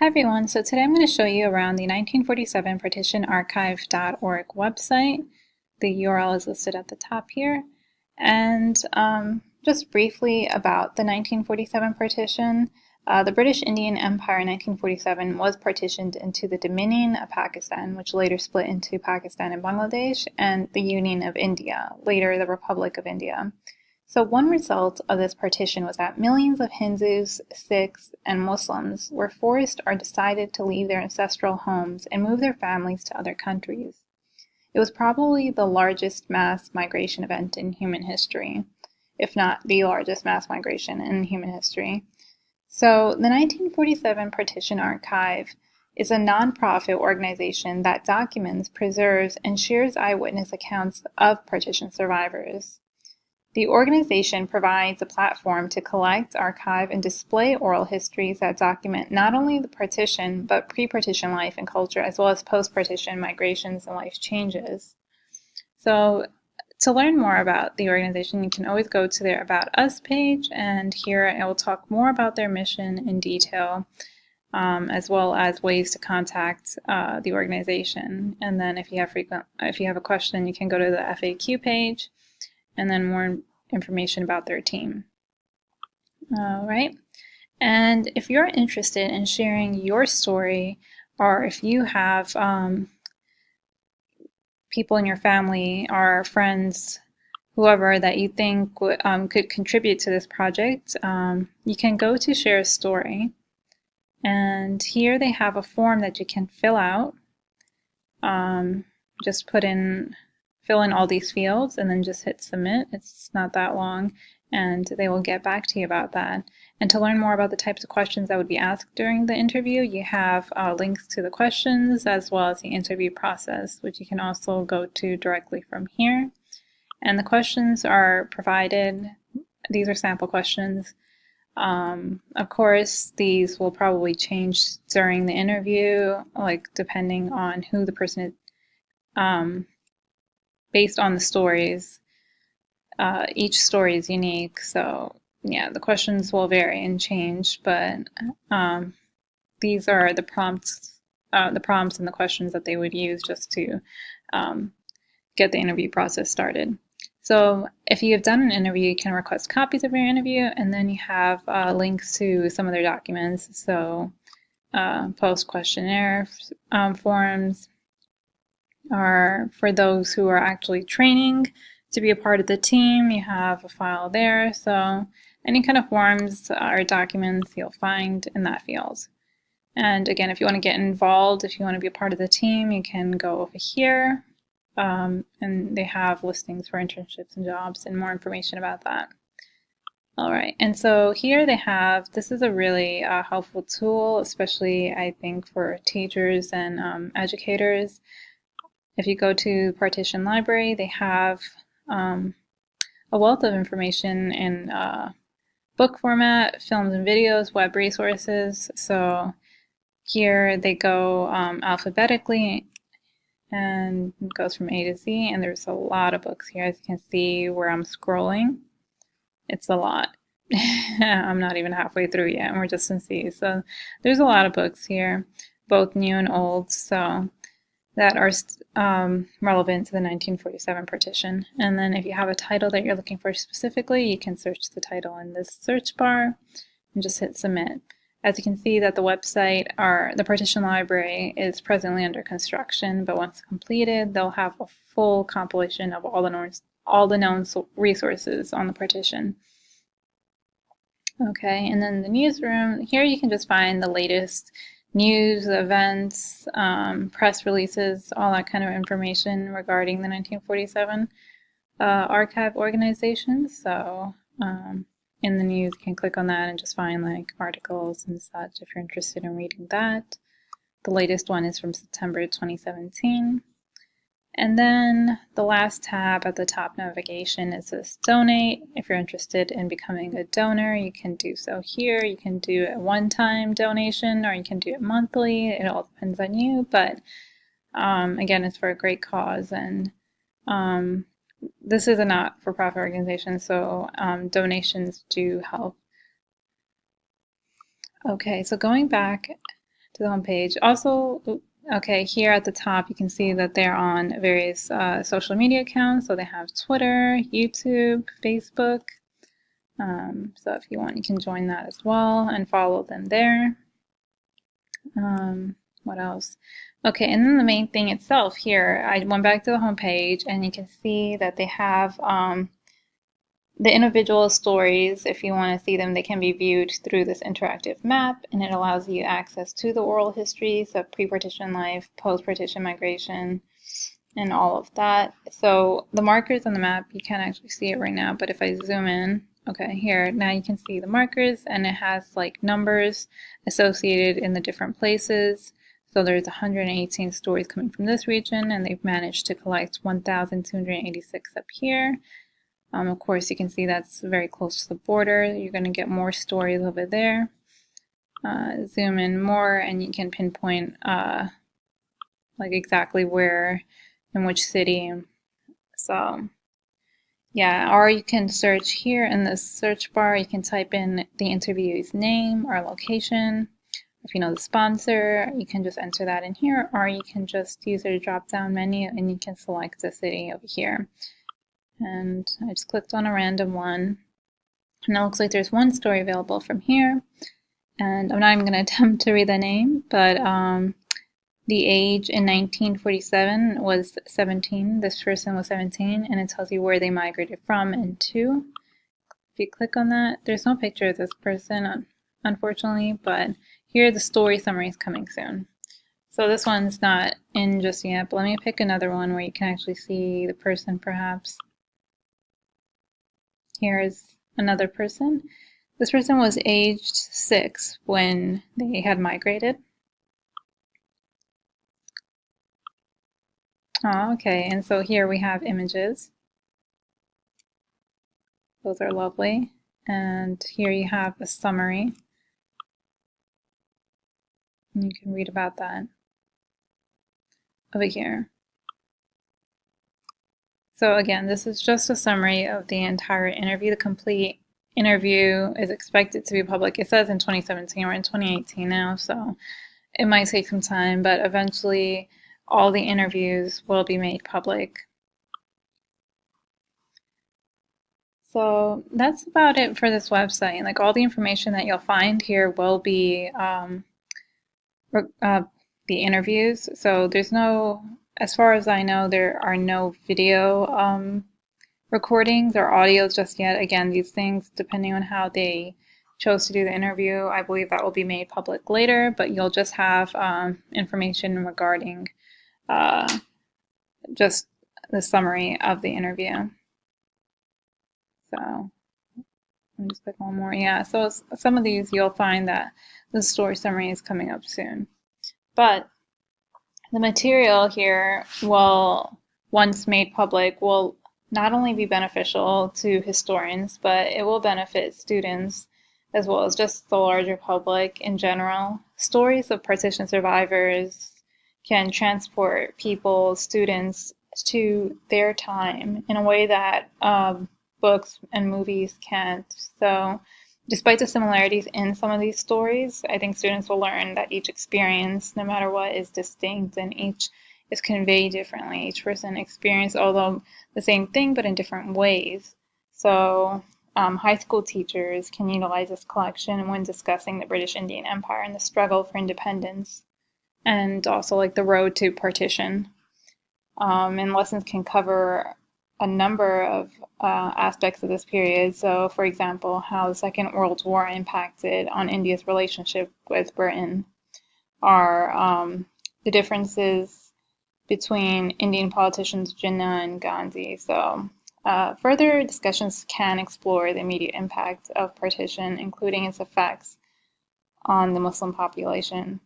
Hi everyone, so today I'm going to show you around the 1947 partitionarchive.org website. The URL is listed at the top here. And um, just briefly about the 1947 partition. Uh, the British Indian Empire in 1947 was partitioned into the Dominion of Pakistan, which later split into Pakistan and Bangladesh, and the Union of India, later the Republic of India. So one result of this partition was that millions of Hindus, Sikhs, and Muslims were forced or decided to leave their ancestral homes and move their families to other countries. It was probably the largest mass migration event in human history, if not the largest mass migration in human history. So the 1947 Partition Archive is a nonprofit organization that documents, preserves, and shares eyewitness accounts of partition survivors. The organization provides a platform to collect, archive, and display oral histories that document not only the partition, but pre-partition life and culture, as well as post-partition migrations and life changes. So to learn more about the organization, you can always go to their About Us page, and here I will talk more about their mission in detail, um, as well as ways to contact uh, the organization. And then if you have frequent, if you have a question, you can go to the FAQ page, and then more information about their team. All right. And if you're interested in sharing your story, or if you have um, people in your family or friends, whoever that you think um, could contribute to this project, um, you can go to Share a Story. And here they have a form that you can fill out. Um, just put in fill in all these fields and then just hit submit. It's not that long and they will get back to you about that. And to learn more about the types of questions that would be asked during the interview, you have uh, links to the questions as well as the interview process, which you can also go to directly from here. And the questions are provided, these are sample questions. Um, of course, these will probably change during the interview, like depending on who the person is, um, based on the stories. Uh, each story is unique, so yeah, the questions will vary and change, but um, these are the prompts, uh, the prompts and the questions that they would use just to um, get the interview process started. So if you have done an interview, you can request copies of your interview, and then you have uh, links to some of their documents. So uh, post questionnaire um, forms, are for those who are actually training to be a part of the team. You have a file there. So any kind of forms or documents you'll find in that field. And again, if you want to get involved, if you want to be a part of the team, you can go over here. Um, and they have listings for internships and jobs and more information about that. All right, and so here they have, this is a really uh, helpful tool, especially I think for teachers and um, educators. If you go to Partition Library, they have um, a wealth of information in uh, book format, films and videos, web resources. So here they go um, alphabetically and it goes from A to Z and there's a lot of books here as you can see where I'm scrolling. It's a lot. I'm not even halfway through yet and we're just in C. So there's a lot of books here, both new and old. So that are um, relevant to the 1947 partition. And then if you have a title that you're looking for specifically, you can search the title in this search bar and just hit submit. As you can see that the website, or the partition library, is presently under construction, but once completed, they'll have a full compilation of all the known, all the known resources on the partition. Okay, and then the newsroom, here you can just find the latest news, events, um, press releases, all that kind of information regarding the 1947 uh, archive organization. So um, in the news, you can click on that and just find like articles and such if you're interested in reading that. The latest one is from September 2017. And then the last tab at the top navigation is this donate. If you're interested in becoming a donor, you can do so here. You can do a one-time donation or you can do it monthly. It all depends on you, but um, again, it's for a great cause. And um, this is a not-for-profit organization, so um, donations do help. Okay, so going back to the home page. Also, okay, here at the top, you can see that they're on various uh, social media accounts. So they have Twitter, YouTube, Facebook. Um, so if you want, you can join that as well and follow them there. Um, what else? Okay, and then the main thing itself here, I went back to the home page and you can see that they have um, the individual stories, if you want to see them, they can be viewed through this interactive map, and it allows you access to the oral histories of pre-partition life, post-partition migration, and all of that. So the markers on the map, you can't actually see it right now, but if I zoom in, okay, here, now you can see the markers, and it has like numbers associated in the different places. So there's 118 stories coming from this region, and they've managed to collect 1,286 up here. Um, of course, you can see that's very close to the border. You're going to get more stories over there. Uh, zoom in more and you can pinpoint uh, like exactly where in which city. So yeah, or you can search here in the search bar. You can type in the interviewee's name or location. If you know the sponsor, you can just enter that in here, or you can just use the drop down menu and you can select the city over here and I just clicked on a random one. And it looks like there's one story available from here and I'm not even going to attempt to read the name but um, the age in 1947 was 17 this person was 17 and it tells you where they migrated from and to. If you click on that there's no picture of this person unfortunately but here the story summary is coming soon. So this one's not in just yet but let me pick another one where you can actually see the person perhaps Here's another person. This person was aged six when they had migrated. Oh, okay, and so here we have images. Those are lovely. And here you have a summary. You can read about that over here. So again, this is just a summary of the entire interview. The complete interview is expected to be public. It says in 2017, we're in 2018 now, so it might take some time, but eventually all the interviews will be made public. So that's about it for this website. And Like all the information that you'll find here will be um, uh, the interviews. So there's no as far as I know, there are no video um, recordings or audios just yet. Again, these things, depending on how they chose to do the interview, I believe that will be made public later, but you'll just have um, information regarding uh, just the summary of the interview. So let me just click one more. Yeah, so some of these you'll find that the story summary is coming up soon. But the material here will, once made public, will not only be beneficial to historians, but it will benefit students as well as just the larger public in general. Stories of partition survivors can transport people, students, to their time in a way that um, books and movies can't. So Despite the similarities in some of these stories, I think students will learn that each experience, no matter what, is distinct and each is conveyed differently. Each person experienced, although the same thing, but in different ways. So um, high school teachers can utilize this collection when discussing the British Indian Empire and the struggle for independence, and also like the road to partition. Um, and lessons can cover a number of uh, aspects of this period. So, for example, how the Second World War impacted on India's relationship with Britain, are um, the differences between Indian politicians Jinnah and Gandhi. So, uh, further discussions can explore the immediate impact of partition, including its effects on the Muslim population.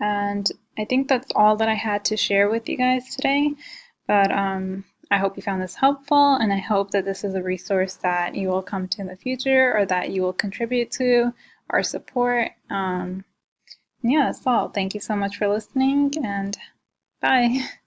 And I think that's all that I had to share with you guys today. But um, I hope you found this helpful and I hope that this is a resource that you will come to in the future or that you will contribute to or support. Um, yeah, that's all. Thank you so much for listening and bye.